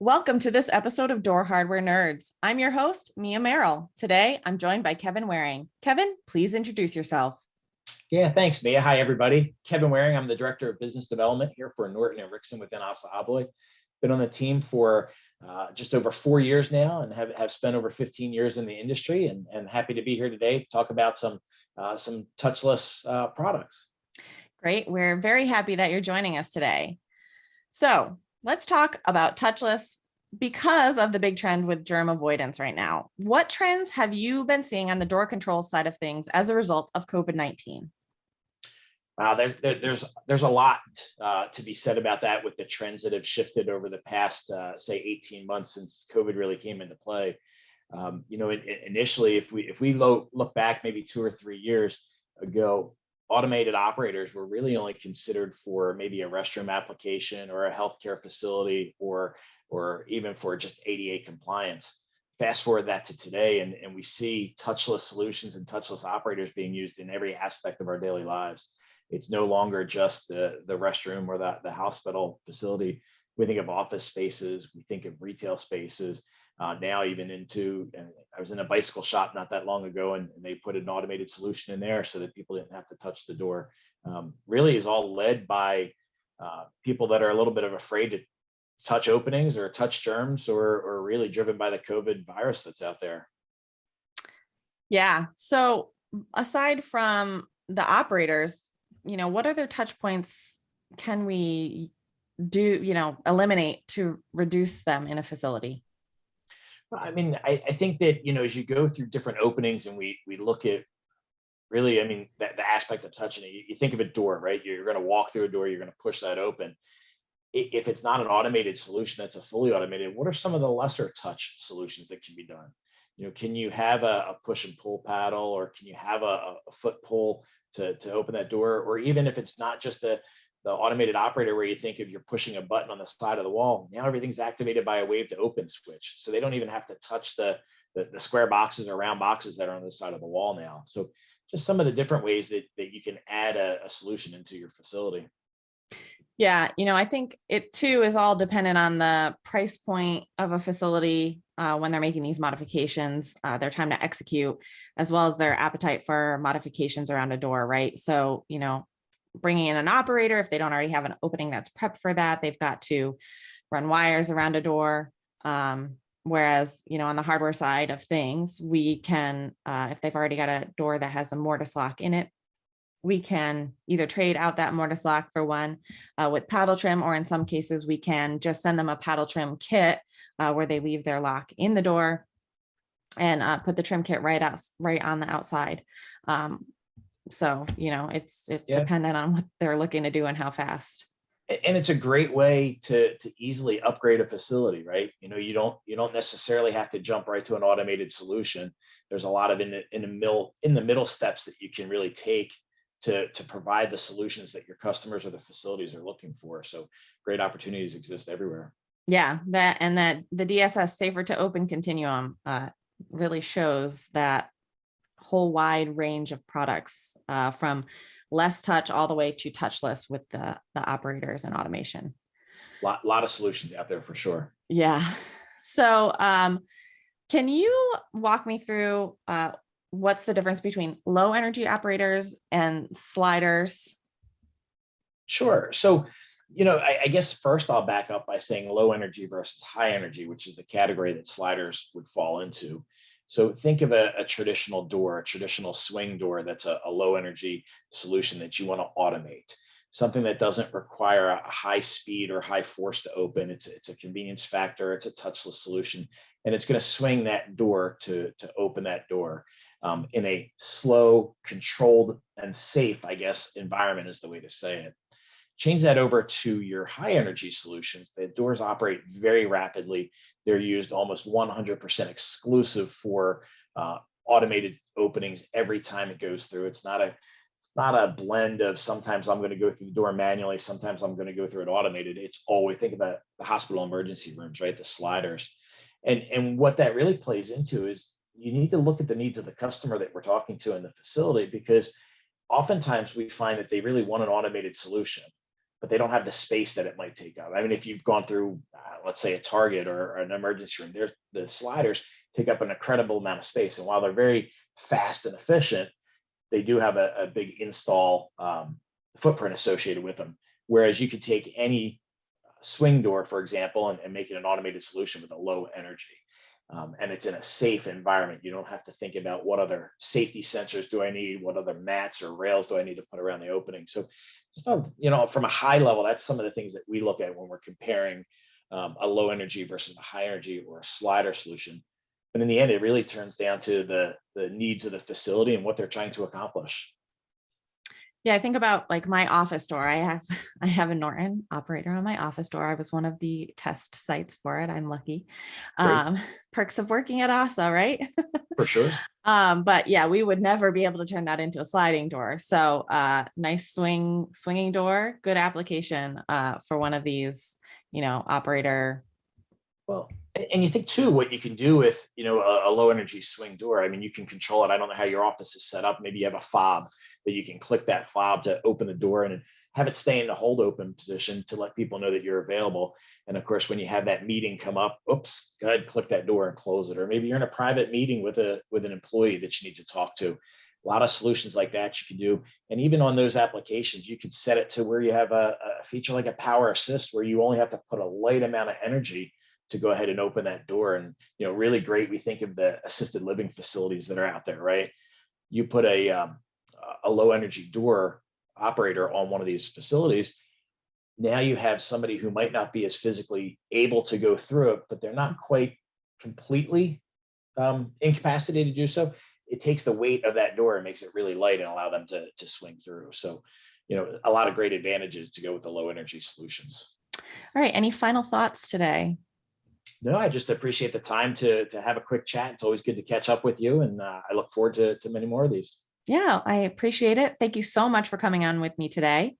Welcome to this episode of Door Hardware Nerds. I'm your host, Mia Merrill. Today, I'm joined by Kevin Waring. Kevin, please introduce yourself. Yeah, thanks, Mia. Hi, everybody. Kevin Waring. I'm the Director of Business Development here for Norton and Rixson within ASSA ABLOY. Been on the team for uh, just over four years now and have, have spent over 15 years in the industry and, and happy to be here today to talk about some, uh, some touchless uh, products. Great. We're very happy that you're joining us today. So let's talk about touchless because of the big trend with germ avoidance right now. What trends have you been seeing on the door control side of things as a result of COVID-19? Wow, there, there, there's there's a lot uh, to be said about that with the trends that have shifted over the past, uh, say, 18 months since COVID really came into play. Um, you know, it, it, initially, if we if we lo look back maybe two or three years ago, automated operators were really only considered for maybe a restroom application or a healthcare facility or or even for just ADA compliance. Fast forward that to today, and, and we see touchless solutions and touchless operators being used in every aspect of our daily lives. It's no longer just the, the restroom or the, the hospital facility. We think of office spaces, we think of retail spaces, uh, now even into, I was in a bicycle shop not that long ago and, and, they put an automated solution in there so that people didn't have to touch the door. Um, really is all led by uh, people that are a little bit of afraid to touch openings or touch germs or, or really driven by the COVID virus that's out there. Yeah. So aside from the operators, you know, what other touch points can we do, you know, eliminate to reduce them in a facility? I mean, I, I think that, you know, as you go through different openings and we we look at really, I mean, that the aspect of touching it, you, you think of a door, right? You're going to walk through a door, you're going to push that open. If it's not an automated solution that's a fully automated, what are some of the lesser touch solutions that can be done? You know, can you have a, a push and pull paddle or can you have a, a foot pull to, to open that door? Or even if it's not just a, the automated operator where you think if you're pushing a button on the side of the wall, now everything's activated by a wave to open switch. So they don't even have to touch the, the, the, square boxes or round boxes that are on the side of the wall now. So just some of the different ways that, that you can add a, a solution into your facility. Yeah, you know, I think it too is all dependent on the price point of a facility uh, when they're making these modifications, uh, their time to execute, as well as their appetite for modifications around a door, right? So, you know, bringing in an operator, if they don't already have an opening that's prepped for that, they've got to run wires around a door. Um, whereas, you know, on the hardware side of things, we can, uh, if they've already got a door that has a mortise lock in it, we can either trade out that mortise lock for one uh, with paddle trim, or in some cases, we can just send them a paddle trim kit uh, where they leave their lock in the door and uh, put the trim kit right out right on the outside. Um, so, you know, it's it's yeah. dependent on what they're looking to do and how fast. And it's a great way to to easily upgrade a facility, right? You know, you don't you don't necessarily have to jump right to an automated solution. There's a lot of in the in the middle in the middle steps that you can really take to to provide the solutions that your customers or the facilities are looking for. So great opportunities exist everywhere. Yeah, that and that the DSS safer to open continuum uh, really shows that whole wide range of products uh, from less touch all the way to touchless with the, the operators and automation. A lot, lot of solutions out there for sure. Yeah. So um, can you walk me through uh, what's the difference between low energy operators and sliders? Sure. So, you know, I, I, guess first I'll back up by saying low energy versus high energy, which is the category that sliders would fall into. So think of a, a traditional door, a traditional swing door that's a, a low energy solution that you want to automate something that doesn't require a high speed or high force to open. It's, it's a convenience factor, it's a touchless solution, and it's going to swing that door to, to open that door um, in a slow, controlled, and safe, I guess, environment is the way to say it. Change that over to your high energy solutions. The doors operate very rapidly. They're used almost 100% exclusive for uh, automated openings every time it goes through. It's not a it's not a blend of sometimes I'm going to go through the door manually, sometimes I'm going to go through it automated. It's always think about the hospital emergency rooms, right? The sliders. And, and what that really plays into is you need to look at the needs of the customer that we're talking to in the facility because oftentimes we find that they really want an automated solution but they don't have the space that it might take up. I mean, if you've gone through, uh, let's say a Target or, or an emergency room, there's the sliders take up an incredible amount of space. And while they're very fast and efficient, they do have a, a big install um, footprint associated with them. Whereas you could take any swing door, for example, and, and make it an automated solution with a low energy. Um, and it's in a safe environment. You don't have to think about what other safety sensors do I need, what other mats or rails do I need to put around the opening. So, just on, you know, from a high level, that's some of the things that we look at when we're comparing um, a low energy versus a high energy or a slider solution. But in the end, it really turns down to the the needs of the facility and what they're trying to accomplish. Yeah, I think about like my office door. I have I have a Norton operator on my office door. I was one of the test sites for it. I'm lucky. Um, perks of working at ASSA, right? For sure. Um, but yeah, we would never be able to turn that into a sliding door. So uh, nice swing swinging door, good application uh, for one of these, you know, operator. Well, and you think too, what you can do with, you know, a, a low energy swing door, I mean, you can control it. I don't know how your office is set up. Maybe you have a fob that you can click that fob to open the door and have it stay in the hold open position to let people know that you're available. And of course, when you have that meeting come up, oops, go ahead, click that door and close it. Or maybe you're in a private meeting with a, with an employee that you need to talk to. A lot of solutions like that you can do. And even on those applications, you could set it to where you have a, a feature like a power assist where you only have to put a light amount of energy to go ahead and open that door. And, you know, really great. We think of the assisted living facilities that are out there, right? You put a, um, a low energy door operator on one of these facilities. Now you have somebody who might not be as physically able to go through it, but they're not quite completely um, incapacitated to do so. It takes the weight of that door and makes it really light and allow them to, to swing through. So, you know, a lot of great advantages to go with the low energy solutions. All right, any final thoughts today? No, I just appreciate the time to to have a quick chat. It's always good to catch up with you, and uh, I look forward to to many more of these. Yeah, I appreciate it. Thank you so much for coming on with me today.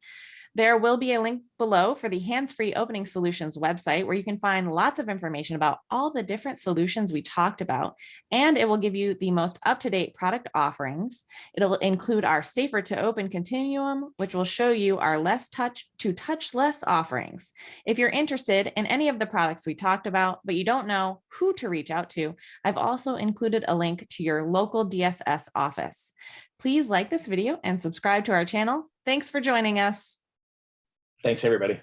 There will be a link below for the Hands-Free Opening Solutions website where you can find lots of information about all the different solutions we talked about, and it will give you the most up-to-date product offerings. It'll include our Safer to Open Continuum, which will show you our less touch to touch less offerings. If you're interested in any of the products we talked about, but you don't know who to reach out to, I've also included a link to your local DSS office. Please like this video and subscribe to our channel. Thanks for joining us. Thanks, everybody.